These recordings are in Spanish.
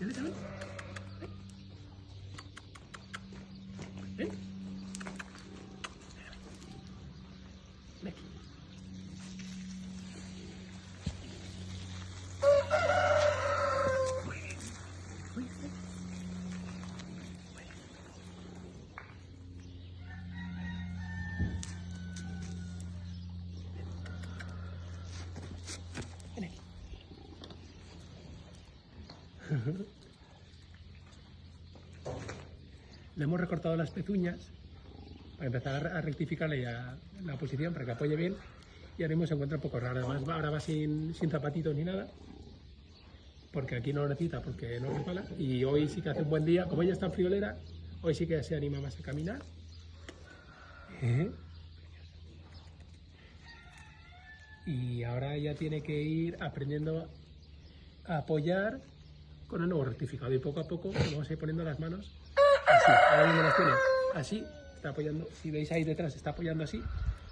Ven, ven. Ven. Ven aquí. Muy bien. Muy bien. Ven aquí. Le hemos recortado las pezuñas para empezar a rectificarle la posición para que apoye bien y ahora mismo se encuentra un poco raro. Además, ahora va sin, zapatitos ni nada porque aquí no lo necesita porque no resbala y hoy sí que hace un buen día. Como ella está en friolera, hoy sí que se anima más a caminar. Y ahora ya tiene que ir aprendiendo a apoyar con el nuevo rectificado. Y poco a poco vamos a ir poniendo las manos así, ahora mismo las tiene así, está apoyando, si veis ahí detrás está apoyando así,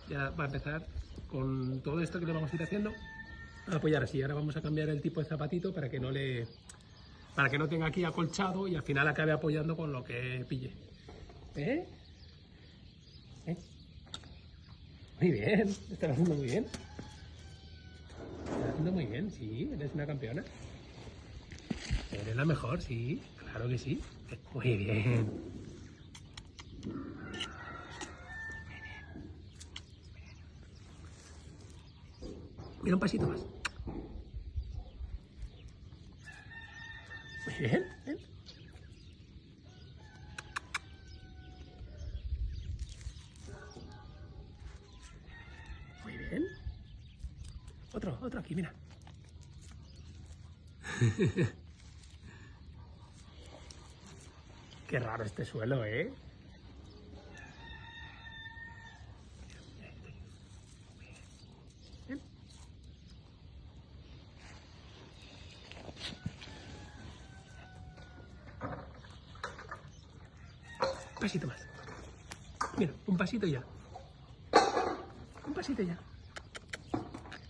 ya va a empezar con todo esto que le vamos a ir haciendo a apoyar así, ahora vamos a cambiar el tipo de zapatito para que no le para que no tenga aquí acolchado y al final acabe apoyando con lo que pille. ¿eh? ¿Eh? muy bien, estás haciendo muy bien. Estás haciendo muy bien, sí, eres una campeona Eres la mejor, sí, claro que sí. Muy bien. Mira un pasito más. Muy bien. Muy bien. Otro, otro aquí, mira. Qué raro este suelo, ¿eh? Pasito más. Mira, un pasito ya. Un pasito ya.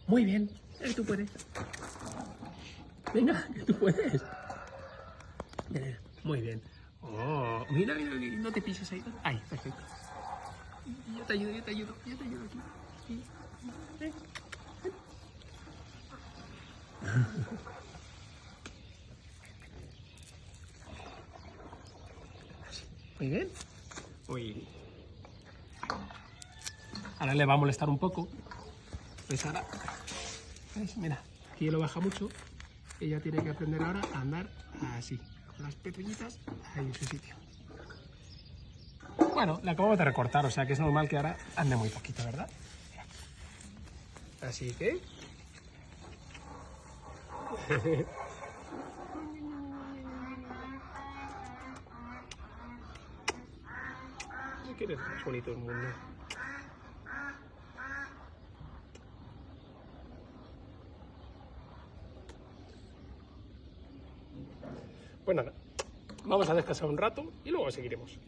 Muy bien. Eh, tú puedes. Venga, que tú puedes. Muy bien. Oh, mira, mira, no te pises ahí. Ahí, perfecto. Yo te ayudo, yo te ayudo, yo te ayudo aquí. Sí. Ven, ven. Así. Muy bien. Uy. Ahora le va a molestar un poco. Pues ahora, ¿ves? Mira, aquí lo baja mucho. Ella tiene que aprender ahora a andar así, las pezuñitas ahí en su sitio. Bueno, la acabamos de recortar, o sea que es normal que ahora ande muy poquito, ¿verdad? Así que... ¿Qué eres más bonito del mundo? Pues nada, vamos a descansar un rato y luego seguiremos.